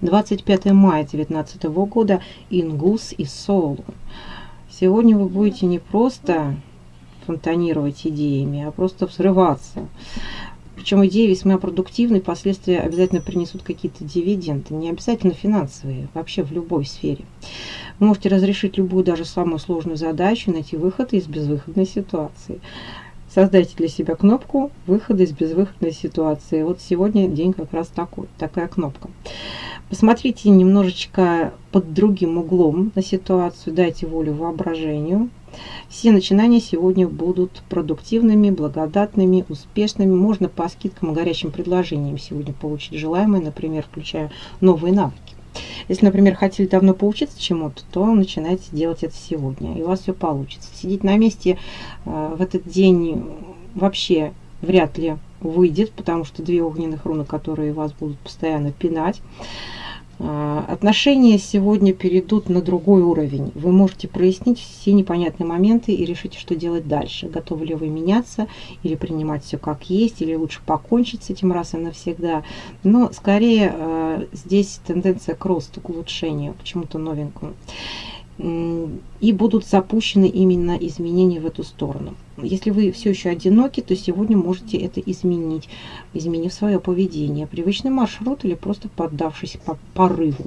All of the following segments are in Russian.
25 мая 2019 года Ингус и Соул. Сегодня вы будете не просто фонтанировать идеями, а просто взрываться. Причем идеи весьма продуктивны, последствия обязательно принесут какие-то дивиденды, не обязательно финансовые, вообще в любой сфере. Вы можете разрешить любую, даже самую сложную задачу, найти выход из безвыходной ситуации. Создайте для себя кнопку выхода из безвыходной ситуации. Вот сегодня день как раз такой, такая кнопка. Посмотрите немножечко под другим углом на ситуацию, дайте волю воображению. Все начинания сегодня будут продуктивными, благодатными, успешными. Можно по скидкам и горячим предложениям сегодня получить желаемое, например, включая новые навыки. Если, например, хотели давно поучиться чему-то, то начинайте делать это сегодня, и у вас все получится. Сидеть на месте э, в этот день вообще вряд ли выйдет, потому что две огненных руны, которые вас будут постоянно пинать. А, отношения сегодня перейдут на другой уровень. Вы можете прояснить все непонятные моменты и решить, что делать дальше. Готовы ли вы меняться или принимать все как есть, или лучше покончить с этим раз и навсегда. Но скорее а, здесь тенденция к росту, к улучшению, к чему-то новенькому и будут запущены именно изменения в эту сторону. Если вы все еще одиноки, то сегодня можете это изменить, изменив свое поведение, привычный маршрут или просто поддавшись по порыву.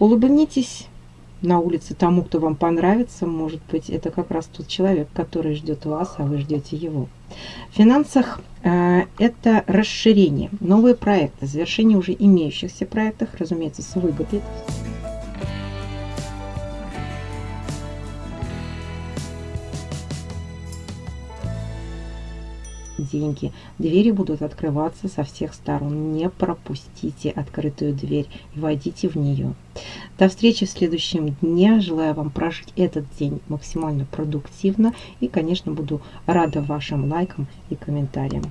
Улыбнитесь на улице тому, кто вам понравится. Может быть, это как раз тот человек, который ждет вас, а вы ждете его. В финансах э, это расширение, новые проекты, завершение уже имеющихся проектов, разумеется, с выгодой. Деньги. Двери будут открываться со всех сторон. Не пропустите открытую дверь и войдите в нее. До встречи в следующем дне. Желаю вам прожить этот день максимально продуктивно. И, конечно, буду рада вашим лайкам и комментариям.